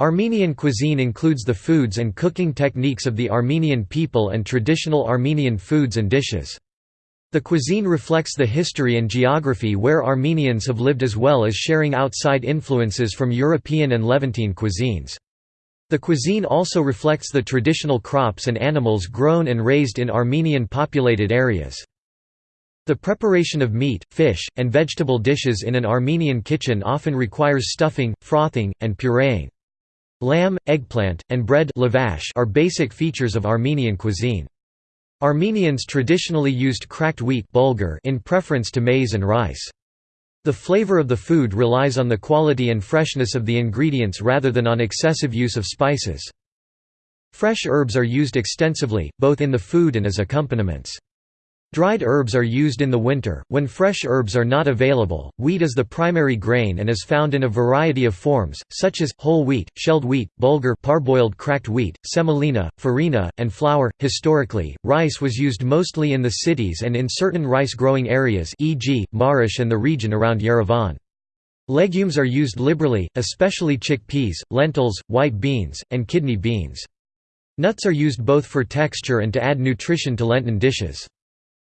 Armenian cuisine includes the foods and cooking techniques of the Armenian people and traditional Armenian foods and dishes. The cuisine reflects the history and geography where Armenians have lived as well as sharing outside influences from European and Levantine cuisines. The cuisine also reflects the traditional crops and animals grown and raised in Armenian populated areas. The preparation of meat, fish, and vegetable dishes in an Armenian kitchen often requires stuffing, frothing, and pureeing. Lamb, eggplant, and bread are basic features of Armenian cuisine. Armenians traditionally used cracked wheat bulgur in preference to maize and rice. The flavor of the food relies on the quality and freshness of the ingredients rather than on excessive use of spices. Fresh herbs are used extensively, both in the food and as accompaniments. Dried herbs are used in the winter, when fresh herbs are not available. Wheat is the primary grain and is found in a variety of forms, such as whole wheat, shelled wheat, bulgur, parboiled cracked wheat, semolina, farina, and flour. Historically, rice was used mostly in the cities and in certain rice-growing areas, e.g., Marish and the region around Yerevan. Legumes are used liberally, especially chickpeas, lentils, white beans, and kidney beans. Nuts are used both for texture and to add nutrition to Lenten dishes.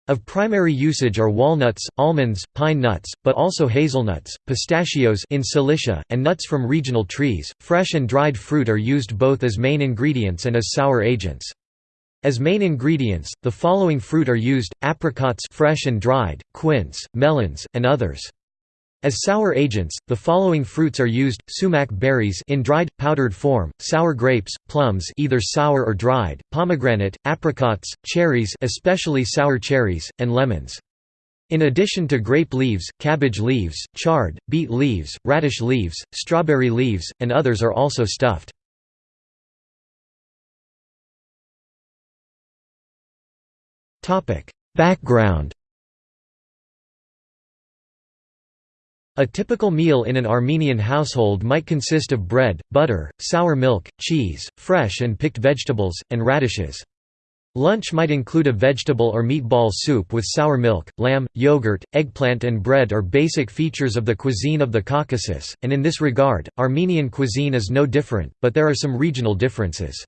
Of primary usage are walnuts, almonds, pine nuts, but also hazelnuts, pistachios in Cilicia, and nuts from regional trees. Fresh and dried fruit are used both as main ingredients and as sour agents. As main ingredients, the following fruit are used: apricots fresh and dried, quince, melons, and others. As sour agents, the following fruits are used: sumac berries in dried, powdered form, sour grapes, plums either sour or dried, pomegranate, apricots, cherries especially sour cherries, and lemons. In addition to grape leaves, cabbage leaves, chard, beet leaves, radish leaves, strawberry leaves, and others are also stuffed. Background A typical meal in an Armenian household might consist of bread, butter, sour milk, cheese, fresh and picked vegetables, and radishes. Lunch might include a vegetable or meatball soup with sour milk, lamb, yogurt, eggplant and bread are basic features of the cuisine of the Caucasus, and in this regard, Armenian cuisine is no different, but there are some regional differences.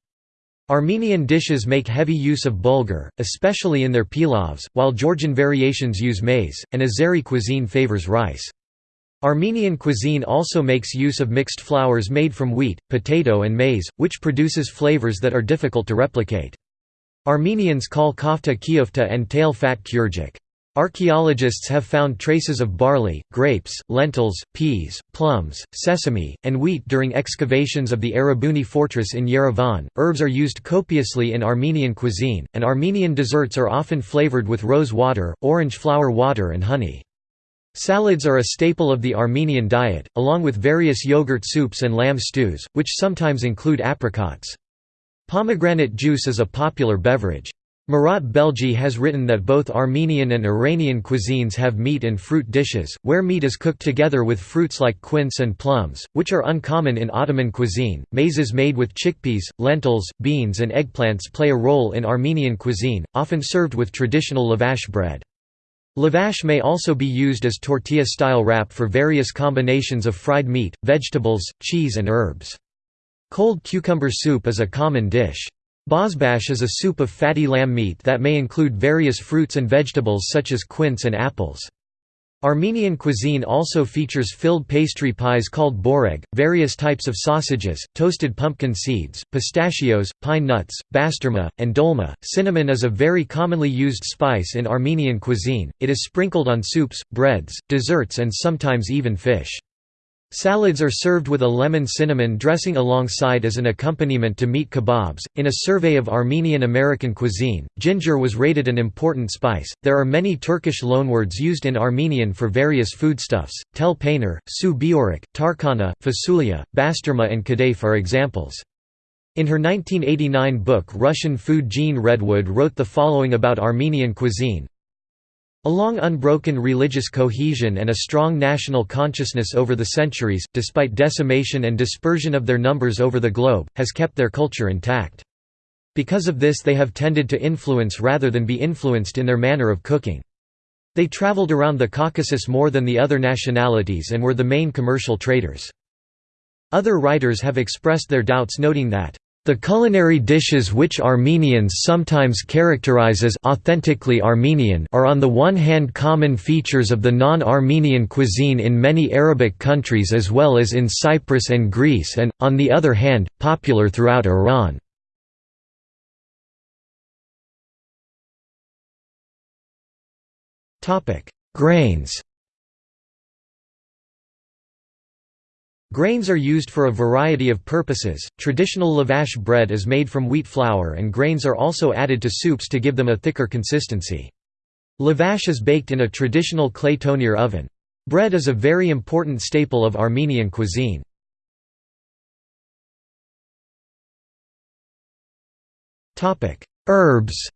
Armenian dishes make heavy use of bulgur, especially in their pilavs, while Georgian variations use maize, and Azeri cuisine favors rice. Armenian cuisine also makes use of mixed flours made from wheat, potato and maize, which produces flavors that are difficult to replicate. Armenians call kofta kiofta and tail fat kurjik. Archaeologists have found traces of barley, grapes, lentils, peas, plums, sesame, and wheat during excavations of the Erebuni fortress in Yerevan. Herbs are used copiously in Armenian cuisine, and Armenian desserts are often flavored with rose water, orange flower water, and honey. Salads are a staple of the Armenian diet, along with various yogurt soups and lamb stews, which sometimes include apricots. Pomegranate juice is a popular beverage. Murat Belge has written that both Armenian and Iranian cuisines have meat and fruit dishes, where meat is cooked together with fruits like quince and plums, which are uncommon in Ottoman cuisine. Meze made with chickpeas, lentils, beans, and eggplants play a role in Armenian cuisine, often served with traditional lavash bread. Lavash may also be used as tortilla-style wrap for various combinations of fried meat, vegetables, cheese and herbs. Cold cucumber soup is a common dish. Bozbash is a soup of fatty lamb meat that may include various fruits and vegetables such as quince and apples. Armenian cuisine also features filled pastry pies called boreg, various types of sausages, toasted pumpkin seeds, pistachios, pine nuts, basturma, and dolma. Cinnamon is a very commonly used spice in Armenian cuisine, it is sprinkled on soups, breads, desserts, and sometimes even fish. Salads are served with a lemon cinnamon dressing alongside as an accompaniment to meat kebabs. In a survey of Armenian American cuisine, ginger was rated an important spice. There are many Turkish loanwords used in Armenian for various foodstuffs. Tel peynir, su biorik, tarkana, fasulia, basturma, and kadayf are examples. In her 1989 book Russian Food Jean Redwood wrote the following about Armenian cuisine, Along unbroken religious cohesion and a strong national consciousness over the centuries, despite decimation and dispersion of their numbers over the globe, has kept their culture intact. Because of this they have tended to influence rather than be influenced in their manner of cooking. They traveled around the Caucasus more than the other nationalities and were the main commercial traders. Other writers have expressed their doubts noting that the culinary dishes which Armenians sometimes characterize as authentically Armenian are on the one hand common features of the non-Armenian cuisine in many Arabic countries as well as in Cyprus and Greece and, on the other hand, popular throughout Iran. Grains Grains are used for a variety of purposes. Traditional lavash bread is made from wheat flour and grains are also added to soups to give them a thicker consistency. Lavash is baked in a traditional clay tonir oven. Bread is a very important staple of Armenian cuisine. Herbs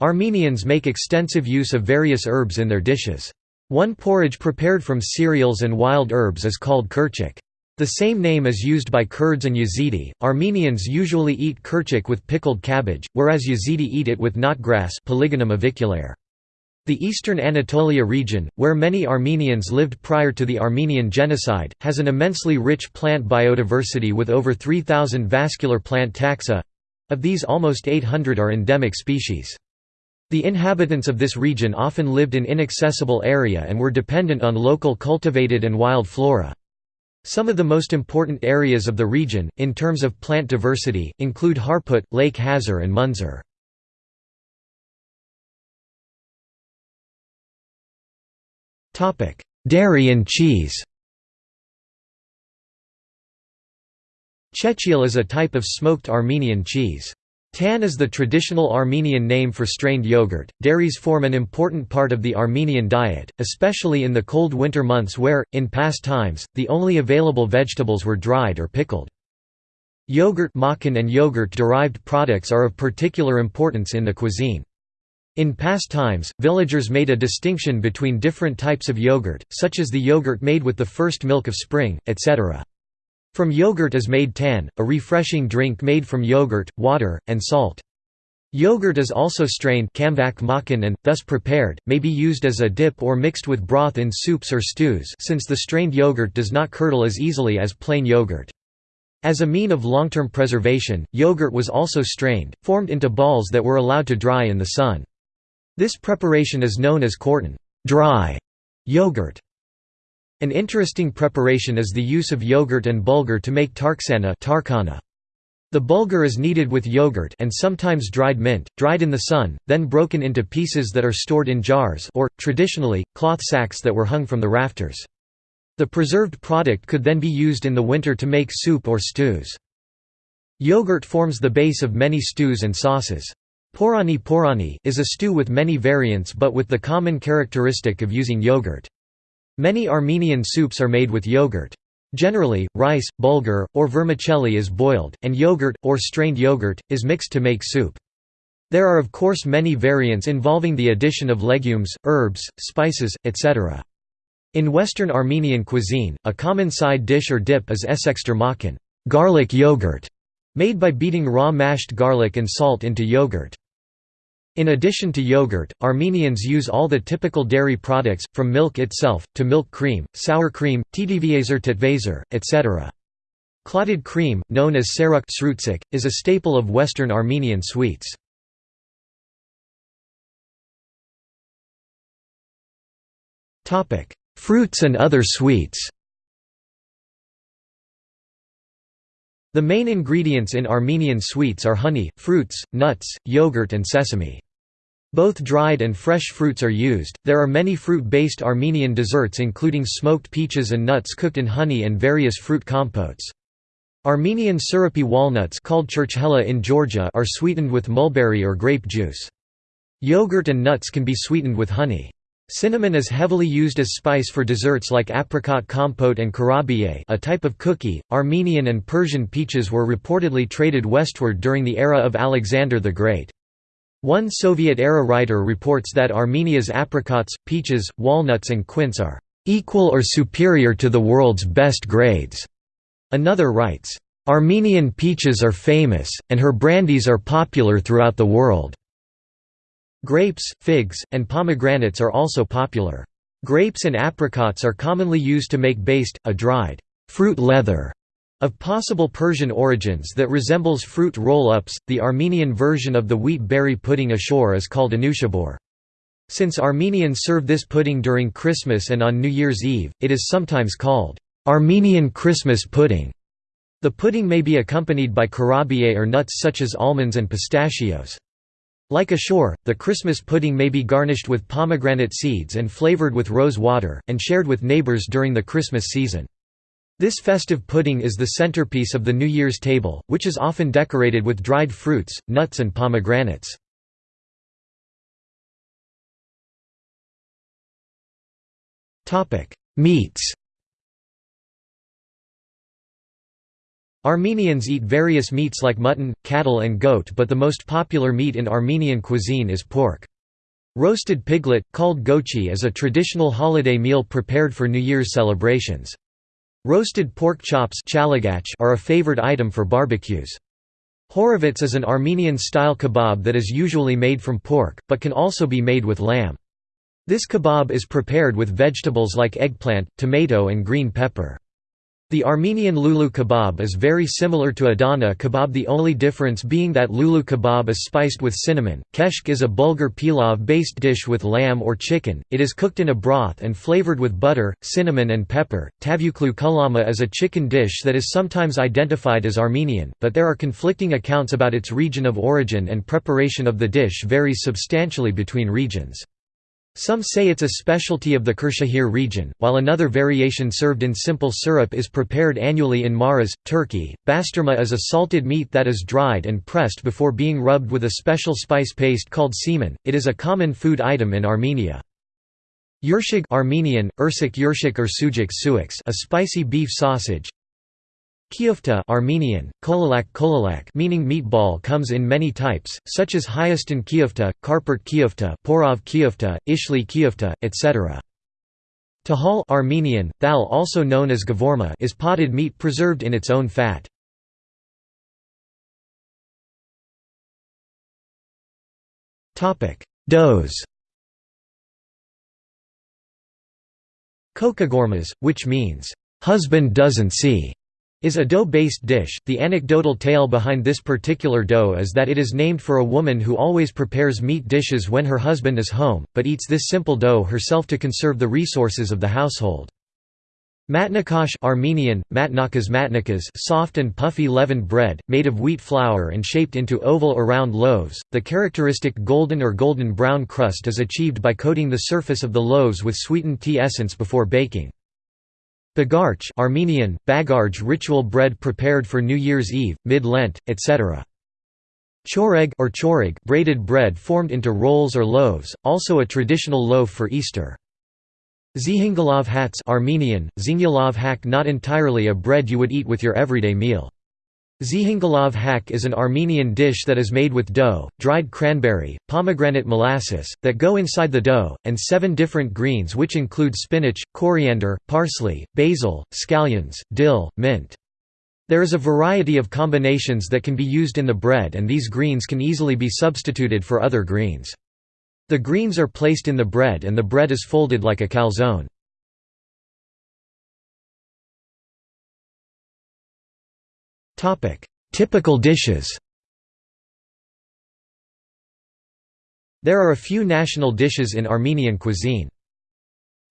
Armenians make extensive use of various herbs in their dishes. One porridge prepared from cereals and wild herbs is called kirchik. The same name is used by Kurds and Yazidi. Armenians usually eat kirchik with pickled cabbage, whereas Yazidi eat it with knotgrass Polygonum. The eastern Anatolia region, where many Armenians lived prior to the Armenian genocide, has an immensely rich plant biodiversity with over 3,000 vascular plant taxa. Of these almost 800 are endemic species. The inhabitants of this region often lived in inaccessible area and were dependent on local cultivated and wild flora. Some of the most important areas of the region, in terms of plant diversity, include Harput, Lake Hazar and Munzur. Dairy and cheese Chechiel is a type of smoked Armenian cheese. Tan is the traditional Armenian name for strained yogurt. Dairies form an important part of the Armenian diet, especially in the cold winter months where, in past times, the only available vegetables were dried or pickled. Yogurt makan and yogurt-derived products are of particular importance in the cuisine. In past times, villagers made a distinction between different types of yogurt, such as the yogurt made with the first milk of spring, etc. From yogurt is made tan, a refreshing drink made from yogurt, water, and salt. Yogurt is also strained and, thus prepared, may be used as a dip or mixed with broth in soups or stews since the strained yogurt does not curdle as easily as plain yogurt. As a mean of long-term preservation, yogurt was also strained, formed into balls that were allowed to dry in the sun. This preparation is known as korton dry yogurt. An interesting preparation is the use of yogurt and bulgur to make tarksana tarkana. The bulgur is kneaded with yogurt and sometimes dried mint, dried in the sun, then broken into pieces that are stored in jars or, traditionally, cloth sacks that were hung from the rafters. The preserved product could then be used in the winter to make soup or stews. Yogurt forms the base of many stews and sauces. Porani porani is a stew with many variants but with the common characteristic of using yogurt. Many Armenian soups are made with yogurt. Generally, rice, bulgur, or vermicelli is boiled, and yogurt, or strained yogurt, is mixed to make soup. There are of course many variants involving the addition of legumes, herbs, spices, etc. In Western Armenian cuisine, a common side dish or dip is esekster makan garlic yogurt", made by beating raw mashed garlic and salt into yogurt. In addition to yogurt, Armenians use all the typical dairy products, from milk itself, to milk cream, sour cream, tdvaser tetvaser, etc. Clotted cream, known as saruk is a staple of Western Armenian sweets. Fruits and other sweets The main ingredients in Armenian sweets are honey, fruits, nuts, yogurt and sesame. Both dried and fresh fruits are used. There are many fruit-based Armenian desserts including smoked peaches and nuts cooked in honey and various fruit compotes. Armenian syrupy walnuts called churchkhela in Georgia are sweetened with mulberry or grape juice. Yogurt and nuts can be sweetened with honey. Cinnamon is heavily used as spice for desserts like apricot compote and kurabiye a type of cookie. Armenian and Persian peaches were reportedly traded westward during the era of Alexander the Great. One Soviet-era writer reports that Armenia's apricots, peaches, walnuts and quince are "...equal or superior to the world's best grades." Another writes, "...Armenian peaches are famous, and her brandies are popular throughout the world." Grapes, figs, and pomegranates are also popular. Grapes and apricots are commonly used to make baste, a dried fruit leather of possible Persian origins that resembles fruit roll-ups. The Armenian version of the wheat berry pudding ashure is called anushabur. Since Armenians serve this pudding during Christmas and on New Year's Eve, it is sometimes called Armenian Christmas pudding. The pudding may be accompanied by kurabiye or nuts such as almonds and pistachios. Like ashure, the Christmas pudding may be garnished with pomegranate seeds and flavored with rose water, and shared with neighbors during the Christmas season. This festive pudding is the centerpiece of the New Year's table, which is often decorated with dried fruits, nuts and pomegranates. Meats Armenians eat various meats like mutton, cattle and goat but the most popular meat in Armenian cuisine is pork. Roasted piglet, called gochi is a traditional holiday meal prepared for New Year's celebrations. Roasted pork chops are a favored item for barbecues. Khorovats is an Armenian-style kebab that is usually made from pork, but can also be made with lamb. This kebab is prepared with vegetables like eggplant, tomato and green pepper. The Armenian lulu kebab is very similar to Adana kebab the only difference being that lulu kebab is spiced with cinnamon. Keshk is a bulgur pilav-based dish with lamb or chicken, it is cooked in a broth and flavored with butter, cinnamon and pepper. Tavuklu kulama is a chicken dish that is sometimes identified as Armenian, but there are conflicting accounts about its region of origin and preparation of the dish varies substantially between regions. Some say it's a specialty of the Kırşehir region, while another variation served in simple syrup is prepared annually in Maraş, Turkey. Basturma is a salted meat that is dried and pressed before being rubbed with a special spice paste called semen. It is a common food item in Armenia. Yurshig Armenian, Ursik Yurshik or Sujik Suix a spicy beef sausage, Kiofta Armenian, kolalak kolalak meaning meatball comes in many types, such as Hyaston kiofta, Karpert kiofta, Porov kiofta, Ishli kiofta, etc. Tahal Armenian, thal also known as gavorma is potted meat preserved in its own fat. Doughs Kokagormas, which means, "...husband doesn't see", is a dough-based dish. The anecdotal tale behind this particular dough is that it is named for a woman who always prepares meat dishes when her husband is home, but eats this simple dough herself to conserve the resources of the household. Matnakash Armenian, matnakas matnakas soft and puffy leavened bread, made of wheat flour and shaped into oval or round loaves. The characteristic golden or golden brown crust is achieved by coating the surface of the loaves with sweetened tea essence before baking. Bagarch Armenian, bagarj ritual bread prepared for New Year's Eve, mid-Lent, etc. Choreg or choreg braided bread formed into rolls or loaves, also a traditional loaf for Easter. Zihingalav hats Armenian, zingyalav hak not entirely a bread you would eat with your everyday meal. Zihingalav hak is an Armenian dish that is made with dough, dried cranberry, pomegranate molasses, that go inside the dough, and seven different greens which include spinach, coriander, parsley, basil, scallions, dill, mint. There is a variety of combinations that can be used in the bread and these greens can easily be substituted for other greens. The greens are placed in the bread and the bread is folded like a calzone. Typical dishes There are a few national dishes in Armenian cuisine.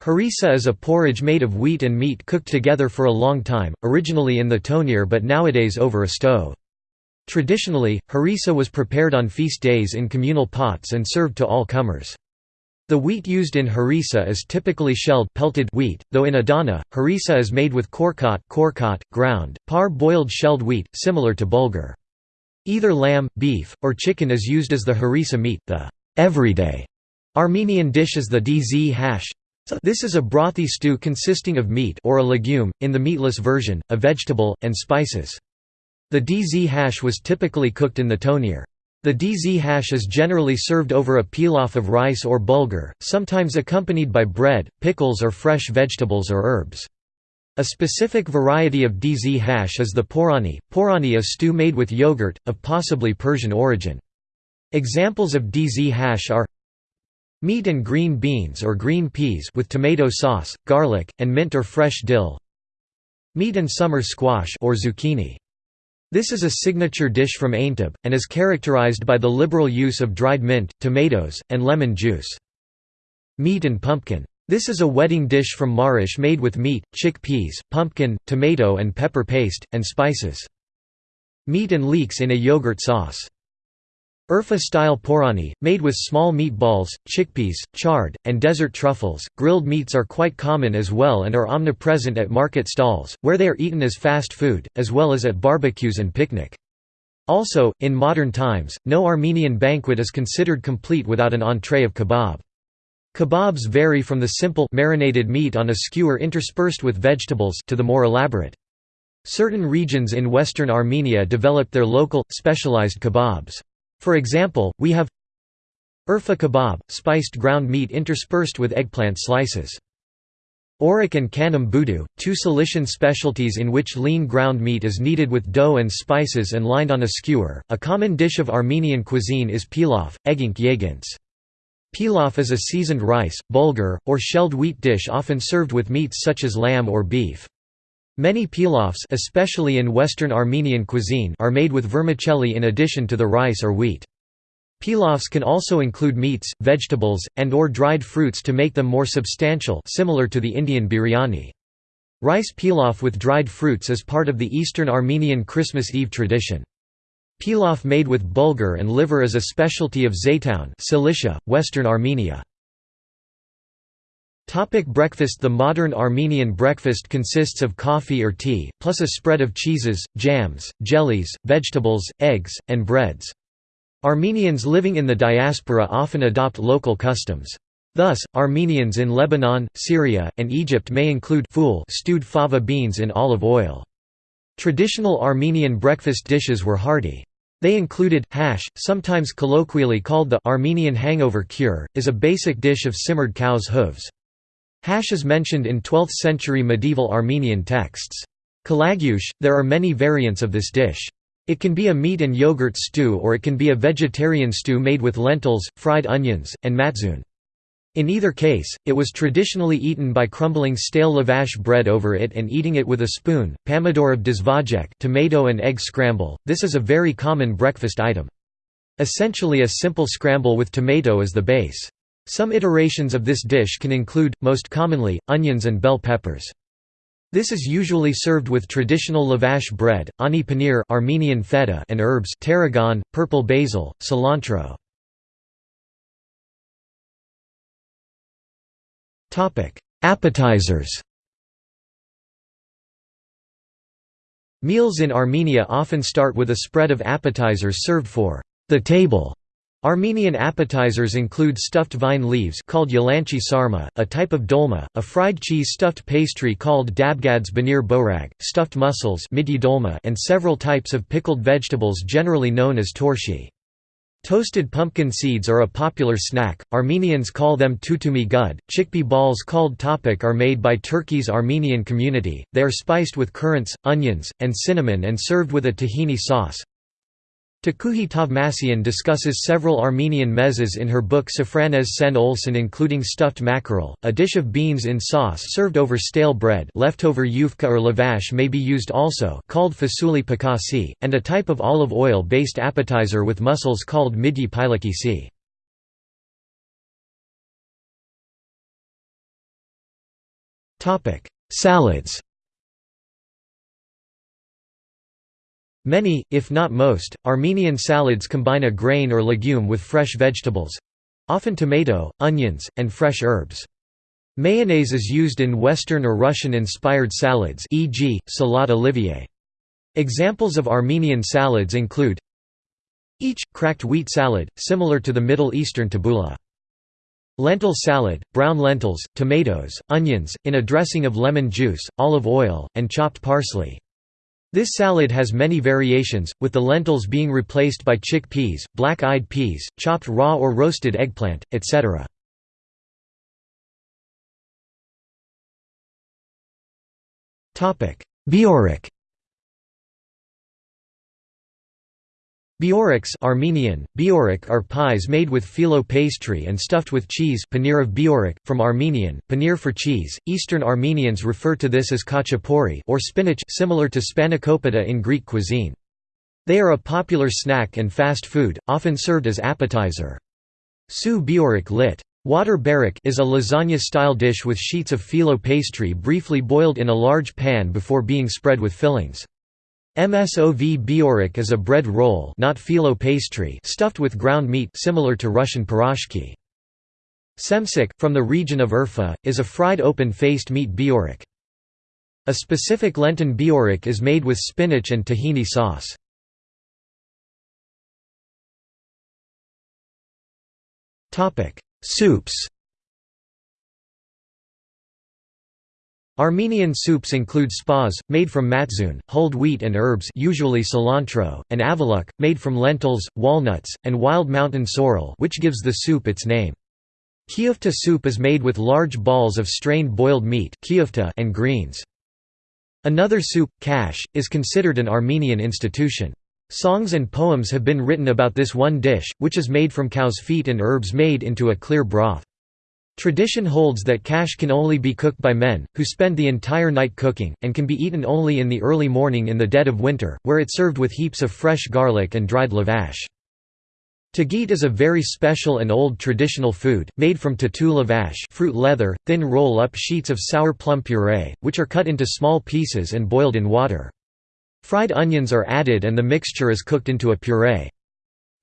Harissa is a porridge made of wheat and meat cooked together for a long time, originally in the tonir but nowadays over a stove. Traditionally, harissa was prepared on feast days in communal pots and served to all comers. The wheat used in harissa is typically shelled pelted wheat, though in Adana, harissa is made with korkot, korkot ground, par-boiled shelled wheat, similar to bulgur. Either lamb, beef, or chicken is used as the harissa meat. The everyday Armenian dish is the dz hash. This is a brothy stew consisting of meat or a legume, in the meatless version, a vegetable, and spices. The dz hash was typically cooked in the tonir. The dz hash is generally served over a pilaf of rice or bulgur, sometimes accompanied by bread, pickles or fresh vegetables or herbs. A specific variety of dz hash is the porani. Porani a stew made with yogurt, of possibly Persian origin. Examples of dz hash are Meat and green beans or green peas with tomato sauce, garlic, and mint or fresh dill. Meat and summer squash or zucchini. This is a signature dish from Aintab, and is characterized by the liberal use of dried mint, tomatoes, and lemon juice. Meat and pumpkin. This is a wedding dish from Marish made with meat, chickpeas, pumpkin, tomato and pepper paste, and spices. Meat and leeks in a yogurt sauce. Urfa-style porani, made with small meatballs, chickpeas, chard, and desert truffles. Grilled meats are quite common as well and are omnipresent at market stalls, where they are eaten as fast food, as well as at barbecues and picnic. Also, in modern times, no Armenian banquet is considered complete without an entree of kebab. Kebabs vary from the simple marinated meat on a skewer interspersed with vegetables to the more elaborate. Certain regions in western Armenia developed their local, specialized kebabs. For example, we have Urfa kebab, spiced ground meat interspersed with eggplant slices. Orik and kanam budu, two Cilician specialties in which lean ground meat is kneaded with dough and spices and lined on a skewer. A common dish of Armenian cuisine is pilaf, eggink yegins. Pilaf is a seasoned rice, bulgur, or shelled wheat dish often served with meats such as lamb or beef. Many pilafs especially in Western Armenian cuisine are made with vermicelli in addition to the rice or wheat. Pilafs can also include meats, vegetables, and or dried fruits to make them more substantial similar to the Indian biryani. Rice pilaf with dried fruits is part of the Eastern Armenian Christmas Eve tradition. Pilaf made with bulgur and liver is a specialty of Zeitun Cilicia, Western Armenia. Topic breakfast The modern Armenian breakfast consists of coffee or tea, plus a spread of cheeses, jams, jellies, vegetables, eggs, and breads. Armenians living in the diaspora often adopt local customs. Thus, Armenians in Lebanon, Syria, and Egypt may include stewed fava beans in olive oil. Traditional Armenian breakfast dishes were hearty. They included, hash, sometimes colloquially called the Armenian hangover cure, is a basic dish of simmered cow's hooves. Hash is mentioned in 12th-century medieval Armenian texts. Kalagyush, there are many variants of this dish. It can be a meat and yogurt stew or it can be a vegetarian stew made with lentils, fried onions, and matzun. In either case, it was traditionally eaten by crumbling stale lavash bread over it and eating it with a spoon. Pomidor of dizvajek tomato and egg scramble, this is a very common breakfast item. Essentially a simple scramble with tomato as the base. Some iterations of this dish can include, most commonly, onions and bell peppers. This is usually served with traditional lavash bread, ani paneer Armenian feta and herbs tarragon, purple basil, cilantro. Appetizers Meals in Armenia often start with a spread of appetizers served for the table Armenian appetizers include stuffed vine leaves called yalanchi sarma, a type of dolma, a fried cheese stuffed pastry called dabgads banir borag, stuffed mussels and several types of pickled vegetables generally known as torshi. Toasted pumpkin seeds are a popular snack, Armenians call them tutumi gud. Chickpea balls called topik are made by Turkey's Armenian community, they are spiced with currants, onions, and cinnamon and served with a tahini sauce. Takuhi Tovmasyan discusses several Armenian mezes in her book Safranez Sen Olson including stuffed mackerel, a dish of beans in sauce served over stale bread leftover yufka or lavash may be used also called fasuli pakasi, and a type of olive oil-based appetizer with mussels called midyi pilakisi. Salads Many, if not most, Armenian salads combine a grain or legume with fresh vegetables—often tomato, onions, and fresh herbs. Mayonnaise is used in Western or Russian-inspired salads e.g., salade olivier. Examples of Armenian salads include each, cracked wheat salad, similar to the Middle Eastern tabbouleh. Lentil salad, brown lentils, tomatoes, onions, in a dressing of lemon juice, olive oil, and chopped parsley. This salad has many variations, with the lentils being replaced by chickpeas, black-eyed peas, chopped raw or roasted eggplant, etc. Biorik Bioriks Armenian, Biorik are pies made with phyllo pastry and stuffed with cheese paneer of Biorik, from Armenian, paneer for cheese. Eastern Armenians refer to this as khachapuri or spinach similar to spanakopita in Greek cuisine. They are a popular snack and fast food, often served as appetizer. Su Biorik lit. Water barik is a lasagna-style dish with sheets of phyllo pastry briefly boiled in a large pan before being spread with fillings. Msov biorik is a bread roll not phyllo pastry stuffed with ground meat similar to Russian piroshki. Semsik, from the region of Urfa, is a fried open-faced meat biorik. A specific Lenten biorik is made with spinach and tahini sauce. Soups Armenian soups include spas, made from matzoon, hulled wheat and herbs usually cilantro, and avaluk, made from lentils, walnuts, and wild mountain sorrel which gives the soup its name. Kyufta soup is made with large balls of strained boiled meat and greens. Another soup, kash, is considered an Armenian institution. Songs and poems have been written about this one dish, which is made from cow's feet and herbs made into a clear broth. Tradition holds that kash can only be cooked by men, who spend the entire night cooking, and can be eaten only in the early morning in the dead of winter, where it's served with heaps of fresh garlic and dried lavash. Tagit is a very special and old traditional food, made from tatu lavash fruit leather, thin roll-up sheets of sour plum puree, which are cut into small pieces and boiled in water. Fried onions are added and the mixture is cooked into a puree.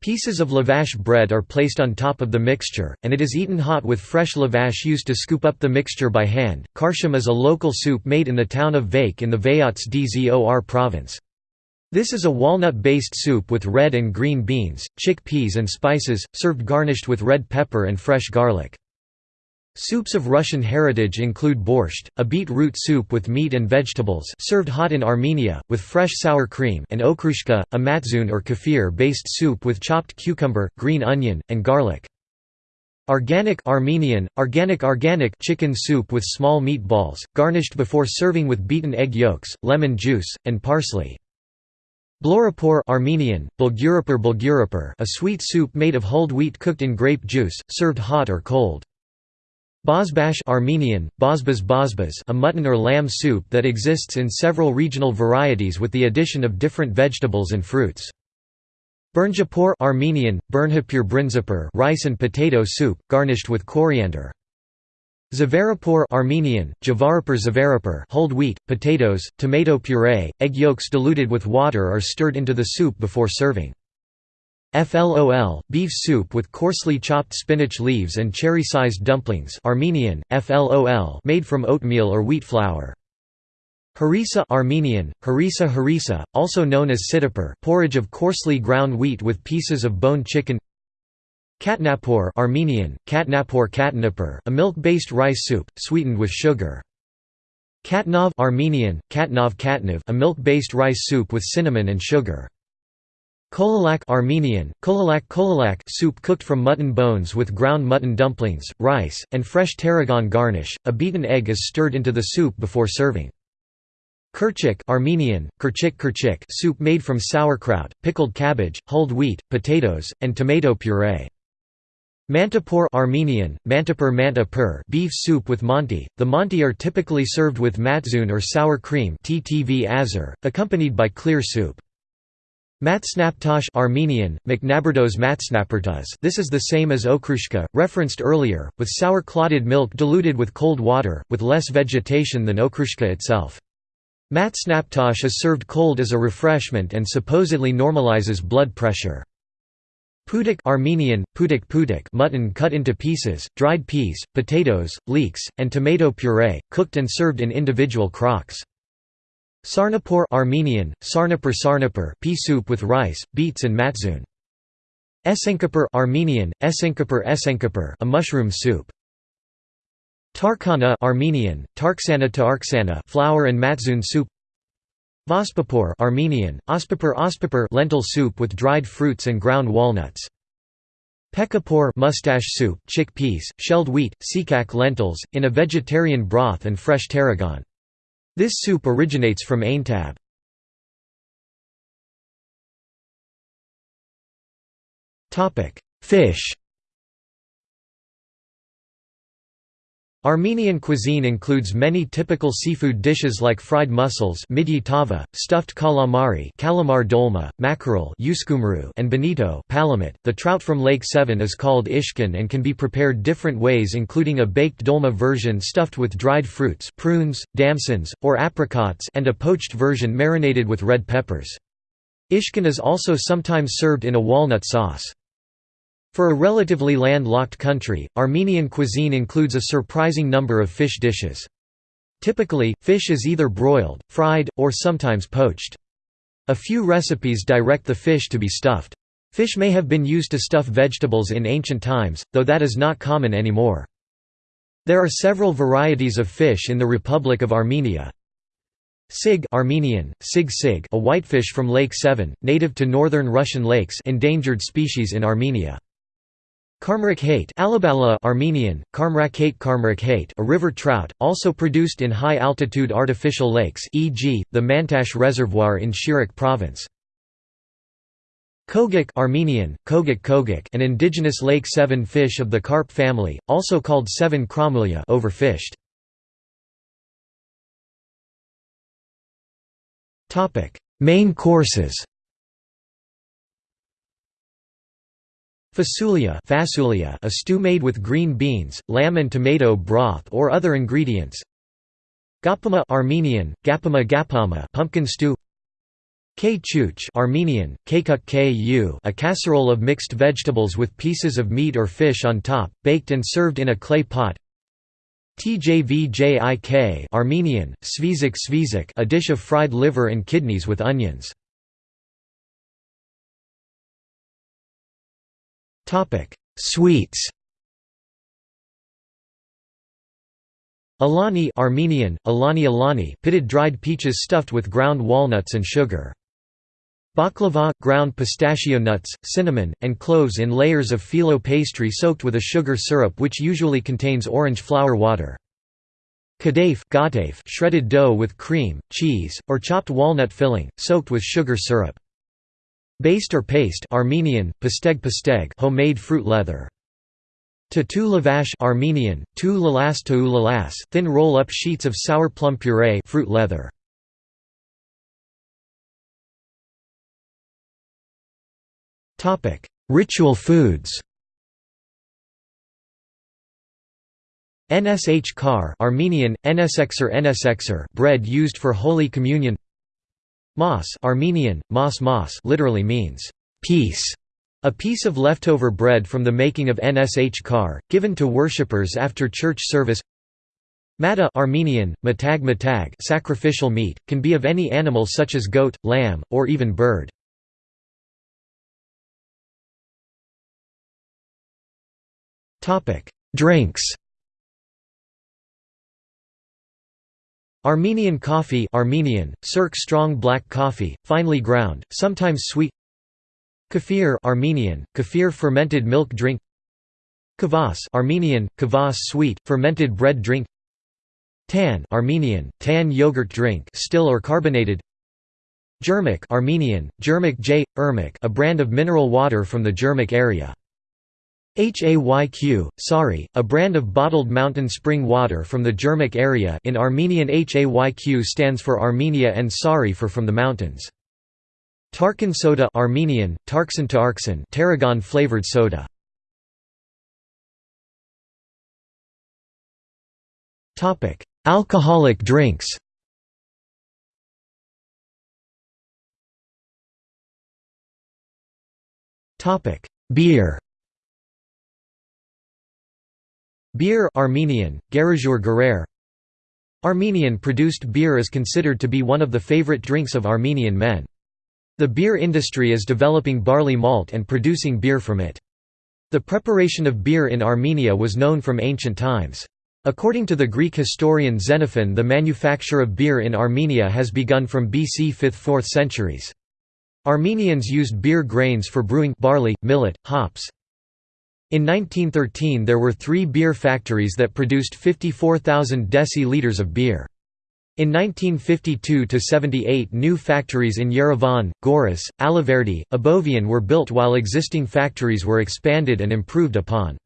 Pieces of lavash bread are placed on top of the mixture, and it is eaten hot with fresh lavash used to scoop up the mixture by hand. Karsham is a local soup made in the town of Vayk in the Vayots Dzor province. This is a walnut-based soup with red and green beans, chickpeas and spices, served garnished with red pepper and fresh garlic. Soups of Russian heritage include borscht, a beet-root soup with meat and vegetables served hot in Armenia, with fresh sour cream and okroshka, a matzoon or kefir-based soup with chopped cucumber, green onion, and garlic. Organic Armenian, organic organic chicken soup with small meatballs, garnished before serving with beaten egg yolks, lemon juice, and parsley. Blorapur Armenian, bulgurapur bulgurapur a sweet soup made of hulled wheat cooked in grape juice, served hot or cold. Bozbash Armenian, bozbaz bozbaz a mutton or lamb soup that exists in several regional varieties with the addition of different vegetables and fruits. Burnjapur Armenian, burnhapur brinzapur rice and potato soup, garnished with coriander. Zavarapur Armenian, javarapur zavarapur whole wheat, potatoes, tomato puree, egg yolks diluted with water are stirred into the soup before serving. FLOL, beef soup with coarsely chopped spinach leaves and cherry-sized dumplings Armenian, FLOL made from oatmeal or wheat flour. Harissa Armenian, harissa harissa, also known as sitapur porridge of coarsely ground wheat with pieces of boned chicken Katnapur Armenian, katnapur katnapur a milk-based rice soup, sweetened with sugar. Katnov Armenian, katnov katnov a milk-based rice soup with cinnamon and sugar. Kolalak Armenian, kolalak kolalak soup cooked from mutton bones with ground mutton dumplings, rice, and fresh tarragon garnish. A beaten egg is stirred into the soup before serving. Kerchik Armenian, kerchik kerchik soup made from sauerkraut, pickled cabbage, hulled wheat, potatoes, and tomato puree. Mantapur Armenian, mantapur mantapur beef soup with manti. The manti are typically served with matzoon or sour cream accompanied by clear soup. Matsnaptosh Armenian, Maknaberdos matsnapertas This is the same as okroshka, referenced earlier, with sour clotted milk diluted with cold water, with less vegetation than okroshka itself. Matsnaptosh is served cold as a refreshment and supposedly normalizes blood pressure. Pudik Armenian, pudik pudik mutton cut into pieces, dried peas, potatoes, leeks, and tomato puree, cooked and served in individual crocks. Sarnapur Armenian, sarnapur sarnapur pea soup with rice, beets and matzoon. Esenkapur Armenian, esenkapur esenkapur a mushroom soup. Tarkana Armenian, tarksana tarksana flour and matzoon soup. Vospapur Armenian, ospapur ospapur lentil soup with dried fruits and ground walnuts. Pekapur mustache soup, chickpeas, shelled wheat, sikak lentils, in a vegetarian broth and fresh tarragon. This soup originates from Aintab. Fish Armenian cuisine includes many typical seafood dishes like fried mussels tava, stuffed calamari calamar dolma, mackerel and bonito palamut. .The trout from Lake Sevan is called ishkan and can be prepared different ways including a baked dolma version stuffed with dried fruits prunes, damsons, or apricots and a poached version marinated with red peppers. Ishkan is also sometimes served in a walnut sauce. For a relatively land-locked country, Armenian cuisine includes a surprising number of fish dishes. Typically, fish is either broiled, fried, or sometimes poached. A few recipes direct the fish to be stuffed. Fish may have been used to stuff vegetables in ancient times, though that is not common anymore. There are several varieties of fish in the Republic of Armenia. Sig Armenian, sig sig a whitefish from Lake Sevan, native to northern Russian lakes endangered species in Armenia. Karmrak Alabala Armenian, Karmrak Karmrak a river trout, also produced in high-altitude artificial lakes e.g., the Mantash Reservoir in Shirak Province. Kogak Armenian, Kogak Kogak an indigenous Lake Sevan fish of the carp family, also called Sevan Kramulya overfished. Main courses Fasulia, fasulia a stew made with green beans, lamb and tomato broth or other ingredients. Gapama Armenian, gapama gapama pumpkin stew. K chuch Armenian, kekuk ku a casserole of mixed vegetables with pieces of meat or fish on top, baked and served in a clay pot. Tjvjik Armenian, svizik svizik a dish of fried liver and kidneys with onions. Topic: Sweets. Alani Armenian, Alani Alani pitted dried peaches stuffed with ground walnuts and sugar. Baklava – ground pistachio nuts, cinnamon, and cloves in layers of phyllo pastry soaked with a sugar syrup which usually contains orange flower water. Kadaif shredded dough with cream, cheese, or chopped walnut filling, soaked with sugar syrup. Based or paste Armenian, pasteg pasteg homemade fruit leather. Tatu lavash Armenian, tu lalas tu lalas thin roll-up sheets of sour plum puree fruit leather. Ritual foods Nsh kar Armenian, nsexer nsexer bread used for Holy Communion Mas Armenian, mas mas literally means peace. A piece of leftover bread from the making of nsh kar, given to worshippers after church service. Mata Armenian, matag matag sacrificial meat, can be of any animal such as goat, lamb, or even bird. Drinks Armenian coffee Armenian, Sirk strong black coffee, finely ground, sometimes sweet. Kefir Armenian, kefir fermented milk drink. Kvass Armenian, kvass sweet, fermented bread drink. Tan Armenian, tan yogurt drink still or carbonated. Jermik Armenian, Jermik J. Ermik a brand of mineral water from the Jermuk area Hayq, Sari, a brand of bottled mountain spring water from the Jermuk area in Armenian Hayq stands for Armenia and Sari for from the mountains. Tarkan soda Armenian, Tarksan Tarksan tarragon flavored soda. Alcoholic drinks Beer Beer Armenian, Garajur Armenian-produced beer is considered to be one of the favorite drinks of Armenian men. The beer industry is developing barley malt and producing beer from it. The preparation of beer in Armenia was known from ancient times. According to the Greek historian Xenophon the manufacture of beer in Armenia has begun from BC 5th–4th centuries. Armenians used beer grains for brewing barley, millet, hops, in 1913 there were three beer factories that produced 54,000 deciliters of beer. In 1952–78 new factories in Yerevan, Goris, Alaverdi, Abovian were built while existing factories were expanded and improved upon.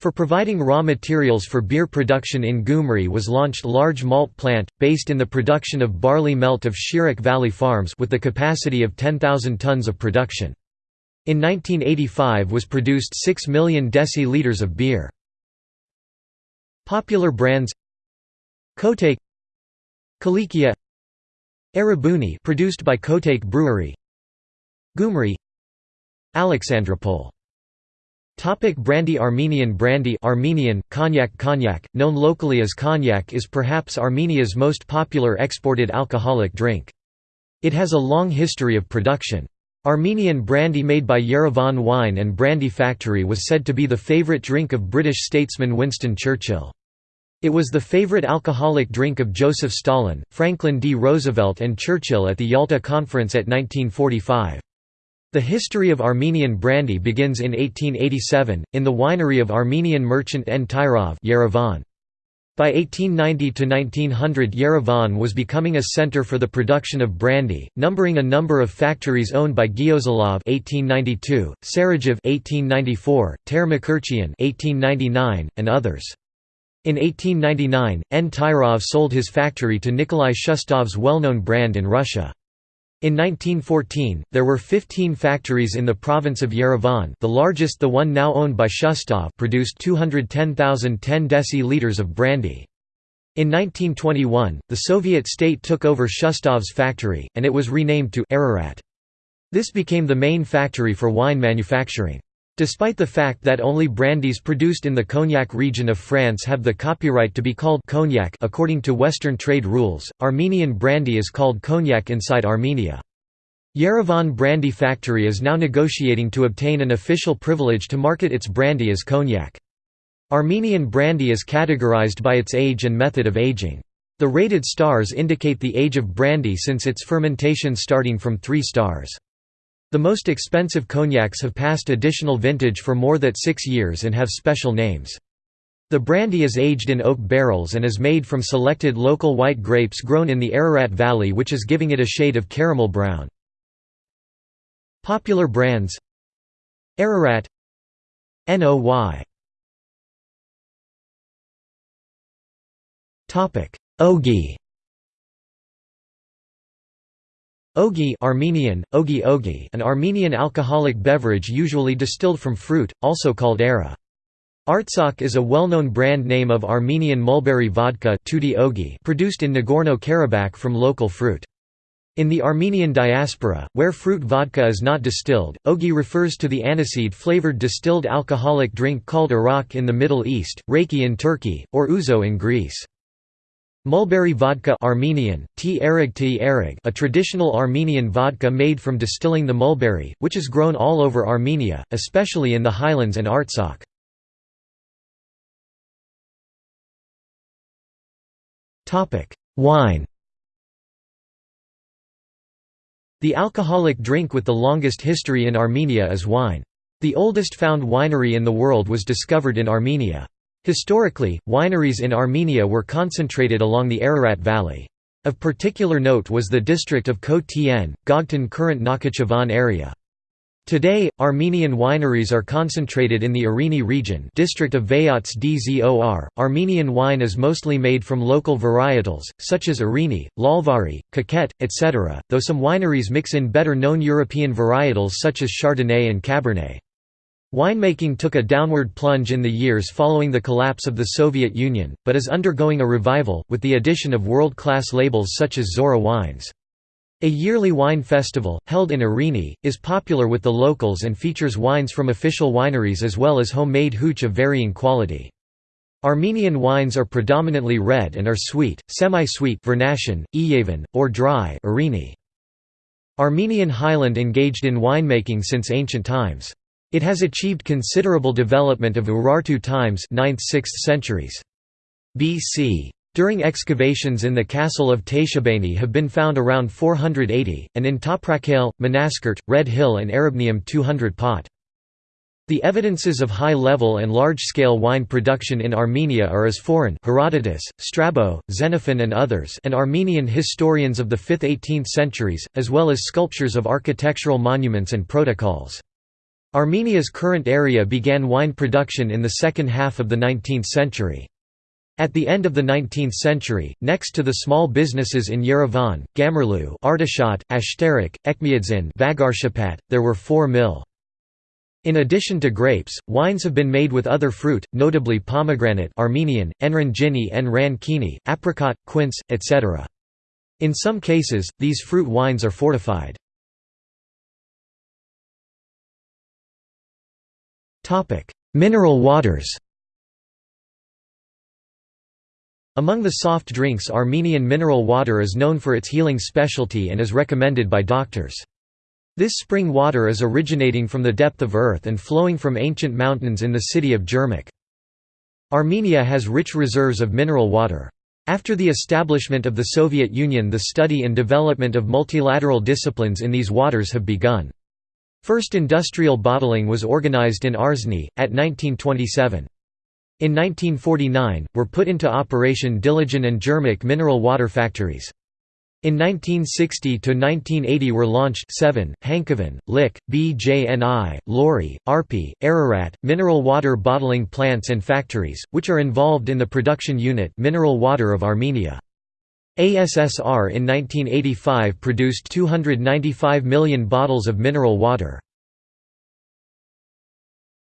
For providing raw materials for beer production in Gyumri was launched large malt plant, based in the production of barley melt of Shirak Valley Farms with the capacity of 10,000 tons of production. In 1985 was produced 6 million deci-liters of beer. Popular brands Kotayk Kilikia Erebuni produced by Kotayk Brewery Gyumri Alexandropol Topic brandy Armenian brandy Armenian, cognac Cognac, known locally as cognac is perhaps Armenia's most popular exported alcoholic drink. It has a long history of production. Armenian brandy made by Yerevan Wine and Brandy Factory was said to be the favourite drink of British statesman Winston Churchill. It was the favorite alcoholic drink of Joseph Stalin, Franklin D. Roosevelt and Churchill at the Yalta Conference at 1945. The history of Armenian brandy begins in 1887, in the winery of Armenian merchant N. Tairov Yerevan. By 1890–1900 Yerevan was becoming a center for the production of brandy, numbering a number of factories owned by Gyosalov (1892), Sarajev (1894), Termakerchian (1899), and others. In 1899, N. Tairov sold his factory to Nikolai Shustov's well-known brand in Russia. In 1914, there were 15 factories in the province of Yerevan the largest the one now owned by Shustov produced 210,010 deci-liters of brandy. In 1921, the Soviet state took over Shustov's factory, and it was renamed to Ararat. This became the main factory for wine manufacturing. Despite the fact that only brandies produced in the Cognac region of France have the copyright to be called cognac according to Western trade rules, Armenian brandy is called cognac inside Armenia. Yerevan Brandy Factory is now negotiating to obtain an official privilege to market its brandy as cognac. Armenian brandy is categorized by its age and method of aging. The rated stars indicate the age of brandy since its fermentation starting from 3 stars. The most expensive cognacs have passed additional vintage for more than six years and have special names. The brandy is aged in oak barrels and is made from selected local white grapes grown in the Ararat Valley which is giving it a shade of caramel brown. Popular brands Ararat NOY Ogi Ogi Armenian, ogi ogi an Armenian alcoholic beverage usually distilled from fruit, also called era. Artsakh is a well-known brand name of Armenian mulberry vodka produced in Nagorno-Karabakh from local fruit. In the Armenian diaspora, where fruit vodka is not distilled, ogi refers to the aniseed-flavored distilled alcoholic drink called arak in the Middle East, rakı in Turkey, or ouzo in Greece. Mulberry vodka Armenian, a traditional Armenian vodka made from distilling the mulberry, which is grown all over Armenia, especially in the highlands and Artsakh. Wine The alcoholic drink with the longest history in Armenia is wine. The oldest found winery in the world was discovered in Armenia. Historically, wineries in Armenia were concentrated along the Ararat Valley. Of particular note was the district of Ko Tien, Gogtan current Nakhichevan area. Today, Armenian wineries are concentrated in the Areni region district of Vayots Dzor. Armenian wine is mostly made from local varietals, such as Areni, Lalvari, Kakhet, etc., though some wineries mix in better-known European varietals such as Chardonnay and Cabernet. Winemaking took a downward plunge in the years following the collapse of the Soviet Union, but is undergoing a revival, with the addition of world-class labels such as Zorah Wines. A yearly wine festival, held in Areni, is popular with the locals and features wines from official wineries as well as homemade hooch of varying quality. Armenian wines are predominantly red and are sweet, semi-sweet or dry. Armenian highland engaged in winemaking since ancient times. It has achieved considerable development of Urartu times 9th–6th centuries. BC. During excavations in the castle of Teishebaini have been found around 480, and in Toprakale, Manaskert, Red Hill and Arabnium 200 pot. The evidences of high-level and large-scale wine production in Armenia are as foreign Herodotus, Strabo, Xenophon and others and Armenian historians of the 5th–18th centuries, as well as sculptures of architectural monuments and protocols. Armenia's current area began wine production in the second half of the 19th century. At the end of the 19th century, next to the small businesses in Yerevan, Gamerlu, Artashat, Ashtarak, Etchmiadzin, there were four mill. In addition to grapes, wines have been made with other fruit, notably pomegranate Armenian, enran gini en ran kini, apricot, quince, etc. In some cases, these fruit wines are fortified. Mineral waters Among the soft drinks Armenian mineral water is known for its healing specialty and is recommended by doctors. This spring water is originating from the depth of earth and flowing from ancient mountains in the city of Jermuk. Armenia has rich reserves of mineral water. After the establishment of the Soviet Union the study and development of multilateral disciplines in these waters have begun. First industrial bottling was organized in Arzni, at 1927. In 1949, were put into operation Dilijan and Jermuk mineral water factories. In 1960 to 1980 were launched 7, Hankavan, Lik, BJNI, Lori, Arpi, Ararat, mineral water bottling plants and factories, which are involved in the production unit mineral water of Armenia. ASSR in 1985 produced 295 million bottles of mineral water.